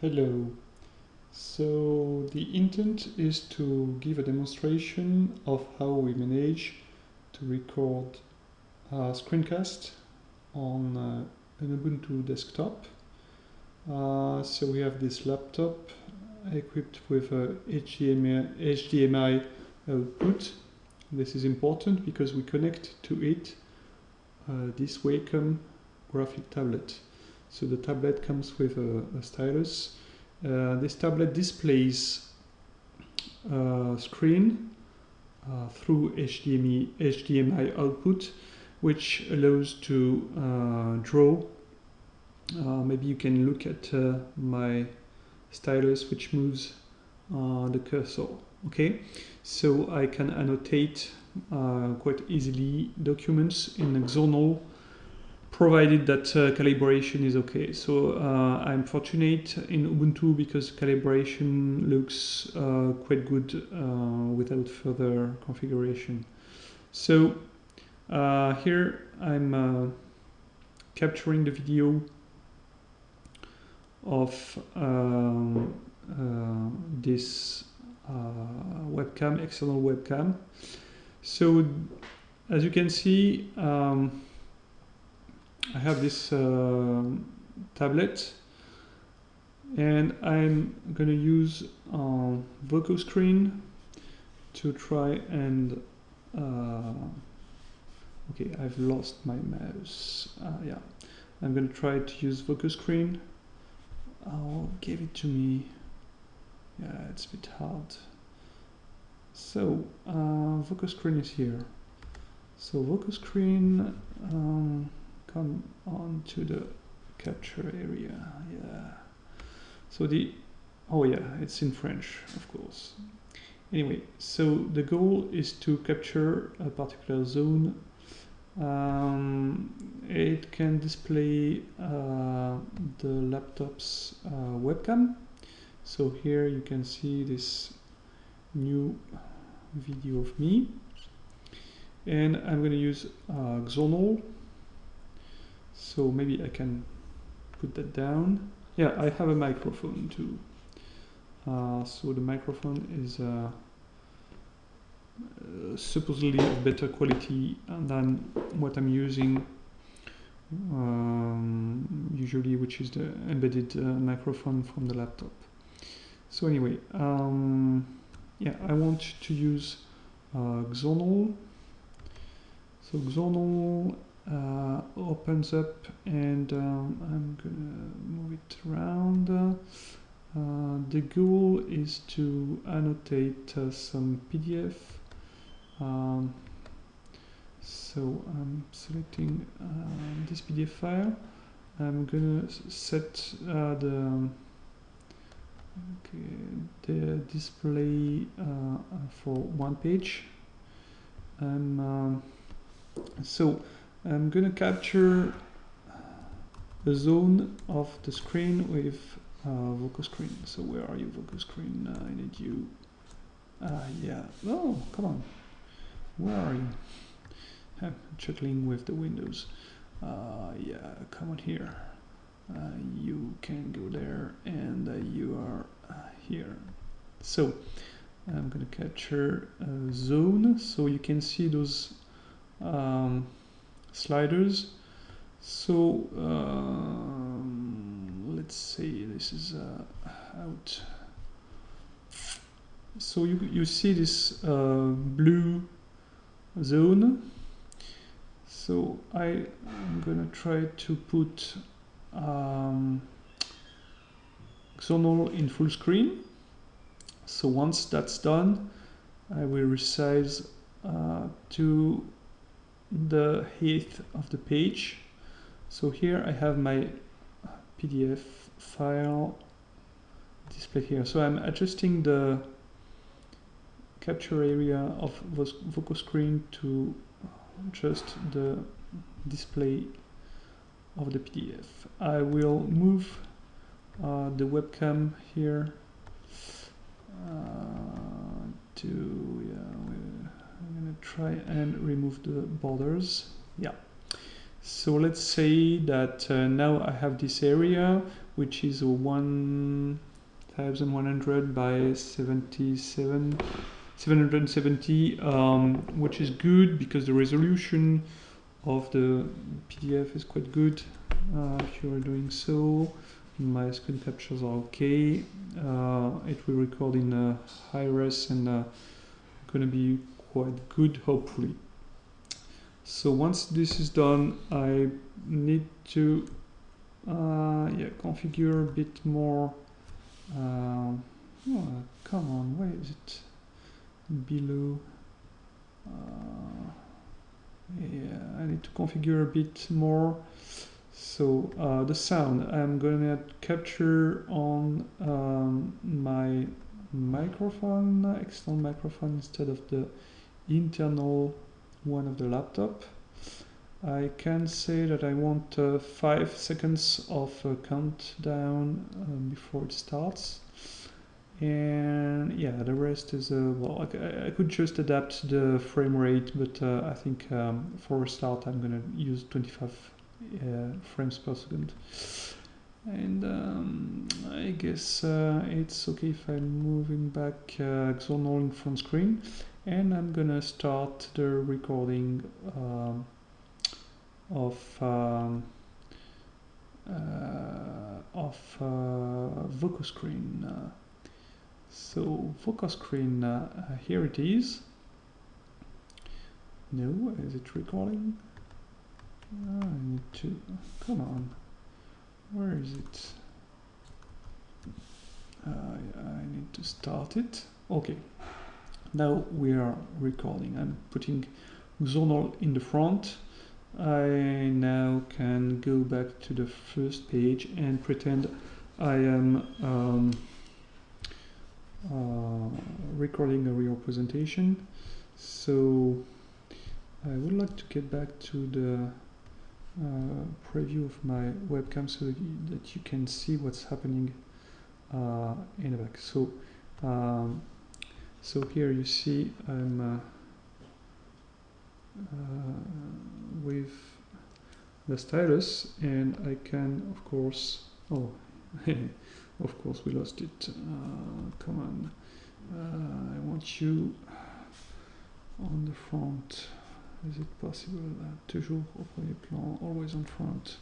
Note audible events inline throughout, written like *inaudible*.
Hello. So the intent is to give a demonstration of how we manage to record a screencast on uh, an Ubuntu desktop. Uh, so we have this laptop equipped with a HDMI, HDMI output. This is important because we connect to it uh, this Wacom graphic tablet. So the tablet comes with a, a stylus. Uh, this tablet displays a screen uh, through HDMI, HDMI output, which allows to uh, draw. Uh, maybe you can look at uh, my stylus, which moves uh, the cursor. Okay, so I can annotate quite easily documents in a provided that uh, calibration is okay. So uh, I'm fortunate in Ubuntu because calibration looks uh, quite good uh, without further configuration. So uh, here I'm uh, capturing the video of um, this webcam, external webcam. So as you can see, um, I have this uh, tablet and I'm gonna use uh, Screen to try and uh, okay I've lost my mouse. Uh, yeah. I'm gonna try to use Screen. I'll give it to me. Yeah it's a bit hard. So uh, Screen is here. So Vokoscreen um, come on to the capture area yeah. So the oh yeah it's in French of course. Anyway so the goal is to capture a particular zone. Um, it can display uh, the laptop's uh, webcam. So here you can see this new video of me. And I'm going to use uh, Xournal so maybe I can put that down. Yeah I have a microphone too. Uh, so the microphone is uh, uh, supposedly of better quality than what I'm using um, usually which is the embedded uh, microphone from the laptop. So anyway um, yeah I want to use uh, Xournal so Xournal uh, opens up and um, I'm gonna move it around. Uh, the goal is to annotate uh, some PDF um, so I'm selecting uh, this PDF file. I'm gonna set uh, the okay, the display uh, for one page. Um, so I'm gonna capture the zone of the screen with uh, Vokoscreen. So where are you, Vokoscreen? Uh, I need you. Uh, yeah. Oh, come on. Where are you? I'm chuckling with the windows. Uh, yeah, come on here. Uh, you can go there, and uh, you are uh, here. So I'm gonna capture a zone, so you can see those. Um, sliders. So um, let's say this is uh, out. So you, you see this uh, blue zone. So I am gonna try to put um, Xournal in full screen. So once that's done I will resize uh, to the height of the page. So here I have my PDF file displayed here. So I'm adjusting the capture area of Vokoscreen to just the display of the PDF I will move uh, the webcam here uh, to yeah, try and remove the borders. Yeah. So let's say that uh, now I have this area which is 1100 by 77 770 um, which is good because the resolution of the PDF is quite good. Uh, if you are doing so my screen captures are okay. Uh, it will record in uh, high res and uh, gonna be quite good hopefully. So once this is done I need to uh, yeah configure a bit more uh, oh, come on where is it? Below uh, yeah I need to configure a bit more. So uh, the sound I'm gonna capture on um, my microphone external microphone instead of the internal one of the laptop. I can say that I want uh, five seconds of a countdown um, before it starts. And yeah the rest is uh, well I, I, could just adapt the frame rate but uh, I think um, for a start I'm gonna use 25 uh, frames per second. And um, I guess uh, it's okay if I'm moving back uh, Xournal in front screen and I'm gonna start the recording um, of um, uh, of uh, so Vokoscreen, uh, here it is. No, is it recording? Oh, I need to, come on, where is it? I need to start it. Okay, now we are recording. I'm putting Xournal in the front. I now can go back to the first page and pretend I am um, uh, recording a real presentation. So I would like to get back to the uh, preview of my webcam so that you can see what's happening uh, in the back. So, um, so here you see I'm uh, uh, with the stylus and I can of course oh *laughs* of course we lost it. Uh, come on. I want you on the front. Is it possible toujours au premier plan always on front?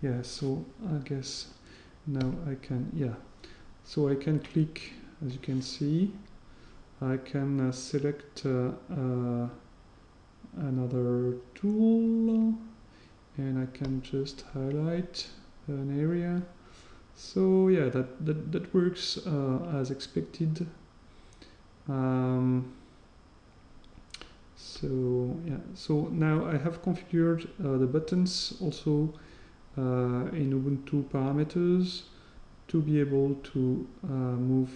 Yeah so I guess now I can yeah. So I can click as you can see I can uh, select uh, uh, another tool and I can just highlight an area. So yeah that that, that works uh, as expected. Um, so yeah so now I have configured uh, the buttons also uh, in Ubuntu parameters to be able to move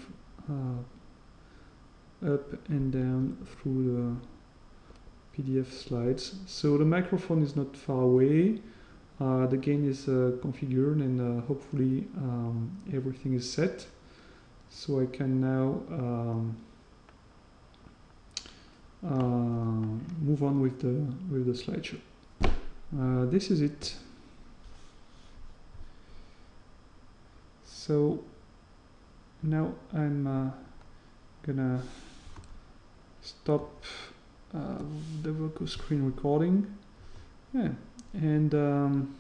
up and down through the PDF slides. So the microphone is not far away. Uh, the gain is uh, configured and uh, hopefully um, everything is set. So I can now um, uh, move on with the with the slideshow. Uh, this is it. So now I'm uh, gonna stop the Vokoscreen recording. Yeah and um,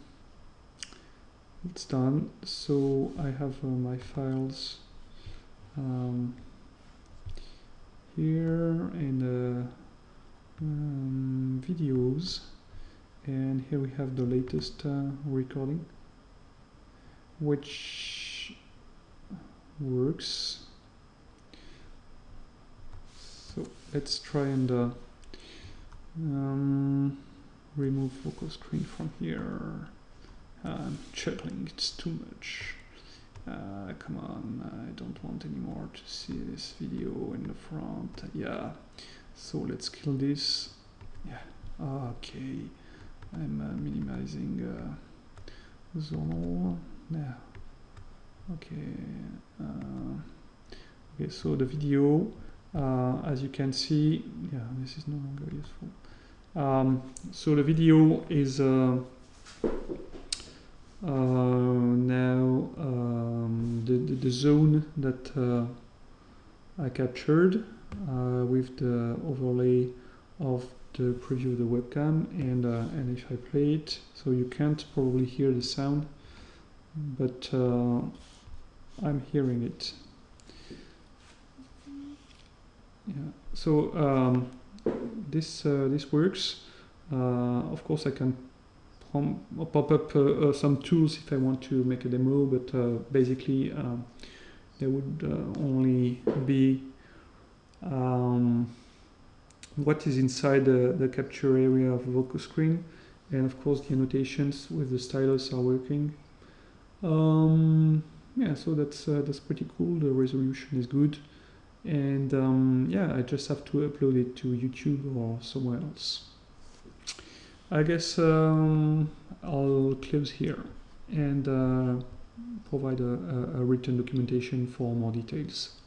it's done. So I have uh, my files um, here in the um, videos. And here we have the latest uh, recording which works so let's try and uh, um, remove Vokoscreen from here. I'm chuckling, it's too much. Uh, come on, I don't want anymore to see this video in the front. Yeah, so let's kill this. Yeah, okay. I'm uh, minimizing uh, Xournal. Yeah, okay. Uh, okay, so the video, uh, as you can see, yeah, this is no longer useful. Um, so the video is uh, uh, now um, the, the, the zone that uh, I captured uh, with the overlay of the preview of the webcam and, and if I play it, so you can't probably hear the sound, but I'm hearing it. Yeah. So um, this uh, this works. Uh, of course, I can pop up uh, some tools if I want to make a demo, but basically um, there would only be um, what is inside the, the capture area of Vokoscreen and of course the annotations with the stylus are working um, yeah so that's uh, that's pretty cool the resolution is good and um, yeah I just have to upload it to YouTube or somewhere else. I guess um, I'll close here and uh, provide a, a written documentation for more details